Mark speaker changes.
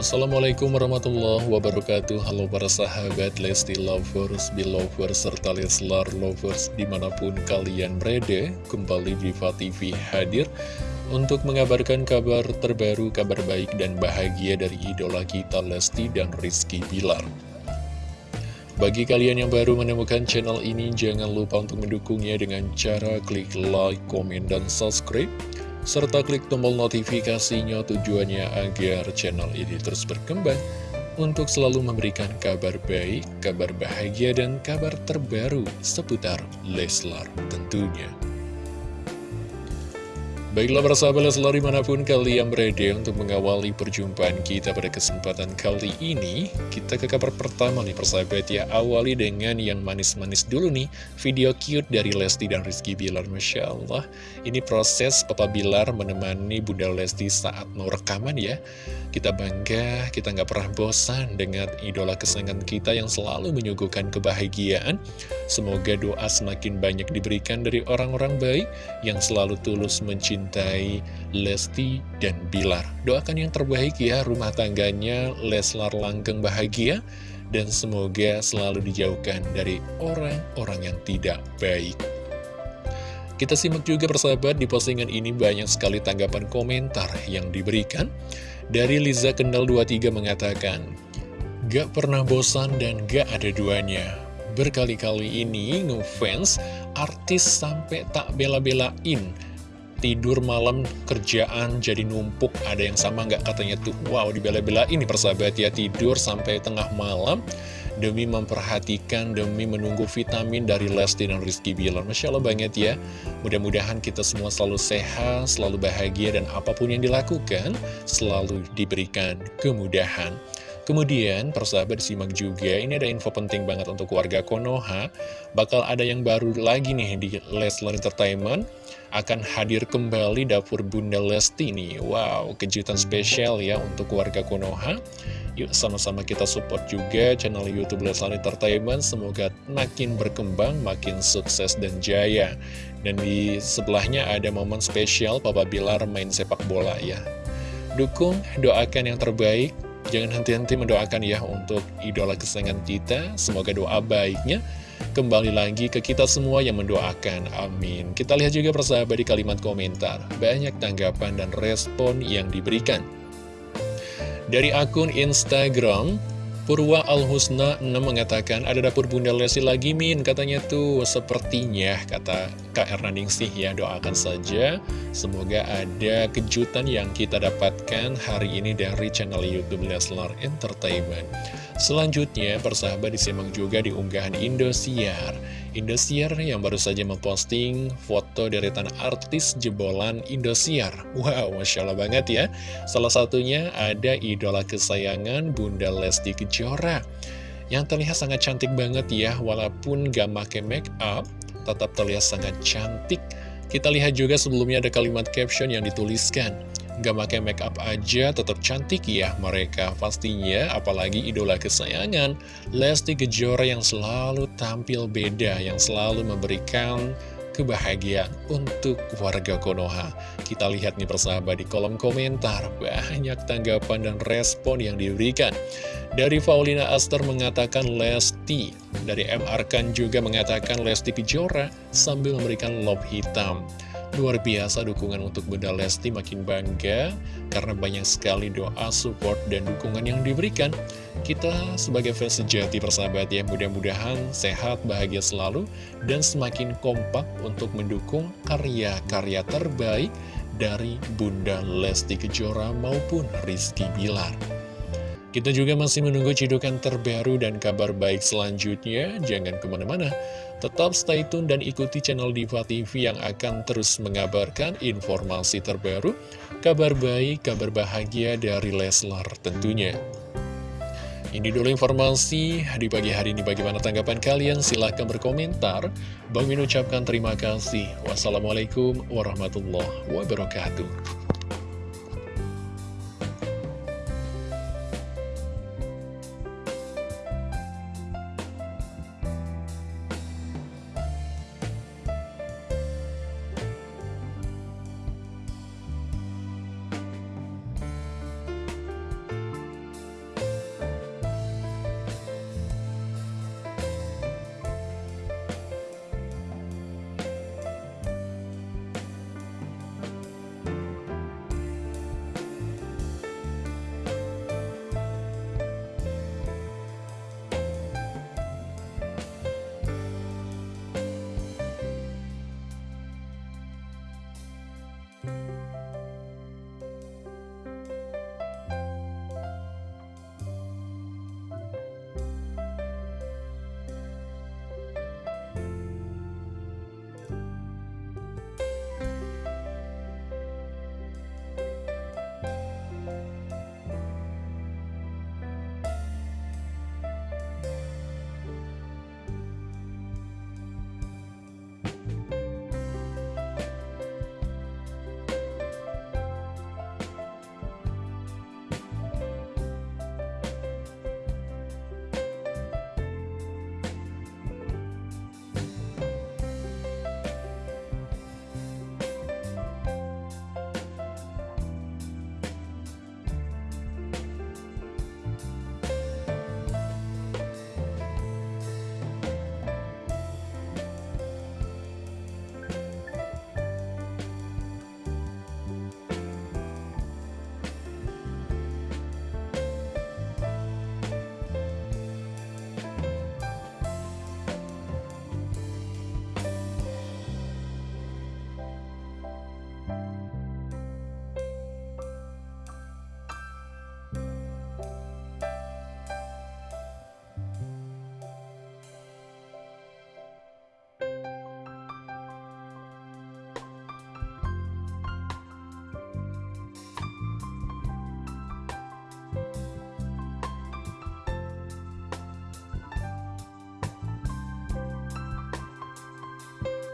Speaker 1: Assalamualaikum warahmatullahi wabarakatuh. Halo para sahabat Lesti Lovers, Belovers, serta Leslar Lovers di mana pun kalian berada Kembali Diva TV hadir untuk mengabarkan kabar terbaru, kabar baik dan bahagia dari idola kita Lesti dan Rizky Bilar. Bagi kalian yang baru menemukan channel ini, jangan lupa untuk mendukungnya dengan cara klik like, komen, dan subscribe serta klik tombol notifikasinya tujuannya agar channel ini terus berkembang untuk selalu memberikan kabar baik, kabar bahagia, dan kabar terbaru seputar Leslar tentunya. Baiklah persahabat Leslar di mana pun kalian berada untuk mengawali perjumpaan kita pada kesempatan kali ini Kita ke kabar pertama nih persahabat ya. Awali dengan yang manis-manis dulu nih Video cute dari Lesti dan Rizky Bilar Masya Allah. Ini proses Papa Bilar menemani Bunda Lesti saat mau rekaman ya. Kita bangga, kita nggak pernah bosan dengan idola kesayangan kita yang selalu menyuguhkan kebahagiaan. Semoga doa semakin banyak diberikan dari orang-orang baik Yang selalu tulus mencintai mencintai Lesti dan Bilar. Doakan yang terbaik ya rumah tangganya Leslar langgeng bahagia dan semoga selalu dijauhkan dari orang-orang yang tidak baik. Kita simak juga persahabat di postingan ini banyak sekali tanggapan komentar yang diberikan. Dari Liza Kendal 23 mengatakan, Gak pernah bosan dan gak ada duanya. Berkali-kali ini ngefans artis sampai tak bela-belain tidur malam kerjaan jadi numpuk ada yang sama nggak? Katanya tuh wow dibela-bela ini persahabat ya tidur sampai tengah malam demi memperhatikan demi menunggu vitamin dari Lesti dan Rizky Bilar. Masya Allah banget ya. Mudah-mudahan kita semua selalu sehat selalu bahagia dan apa pun yang dilakukan selalu diberikan kemudahan Kemudian, persahabat disimak juga, ini ada info penting banget untuk warga Konoha. Bakal ada yang baru lagi nih di Leslar Entertainment. Akan hadir kembali dapur Bunda Lesti nih. Wow, kejutan spesial ya untuk warga Konoha. Yuk sama-sama kita support juga channel Youtube Leslar Entertainment. Semoga makin berkembang, makin sukses dan jaya. Dan di sebelahnya ada momen spesial Papa Bilar main sepak bola ya. Dukung, doakan yang terbaik Jangan henti-henti mendoakan ya untuk idola kesayangan kita. Semoga doa baiknya kembali lagi ke kita semua yang mendoakan. Amin. Kita lihat juga persahabat di kalimat komentar. Banyak tanggapan dan respon yang diberikan. Dari akun Instagram, Purwa Al-Husna 6 mengatakan ada dapur Bunda Lesti lagi Min katanya tuh. Sepertinya kata Kak Ernaningsih ya doakan saja. Semoga ada kejutan yang kita dapatkan hari ini dari channel Youtube Leslar Entertainment. Selanjutnya persahabat disimak juga di unggahan Indosiar Indosiar yang baru saja memposting foto deretan artis jebolan Indosiar. Wow, Masya Allah banget ya. Salah satunya ada idola kesayangan Bunda Lesti Kejora. Yang terlihat sangat cantik banget ya, walaupun gak make make up, tetap terlihat sangat cantik. Kita lihat juga sebelumnya ada kalimat caption yang dituliskan. Gak pakai make up aja tetap cantik ya mereka pastinya apalagi idola kesayangan. Lesti Kejora yang selalu tampil beda yang selalu memberikan kebahagiaan untuk warga Konoha. Kita lihat nih persahabat di kolom komentar banyak tanggapan dan respon yang diberikan. Dari Faulina Aster mengatakan Lesti dari M. Arkan juga mengatakan Lesti Kejora sambil memberikan love hitam Luar biasa dukungan untuk Bunda Lesti makin bangga karena banyak sekali doa, support, dan dukungan yang diberikan. Kita sebagai fans sejati persahabat ya, mudah-mudahan sehat, bahagia selalu, dan semakin kompak untuk mendukung karya-karya terbaik dari Bunda Lesti Kejora maupun Rizky Bilar. Kita juga masih menunggu cidukan terbaru dan kabar baik selanjutnya. Jangan ke mana-mana. Tetap stay tune dan ikuti channel Diva TV yang akan terus mengabarkan informasi terbaru, kabar baik, kabar bahagia dari Leslar tentunya. Ini dulu informasi di pagi hari ini bagaimana tanggapan kalian silahkan berkomentar. Bang Min ucapkan terima kasih. Wassalamualaikum warahmatullahi wabarakatuh.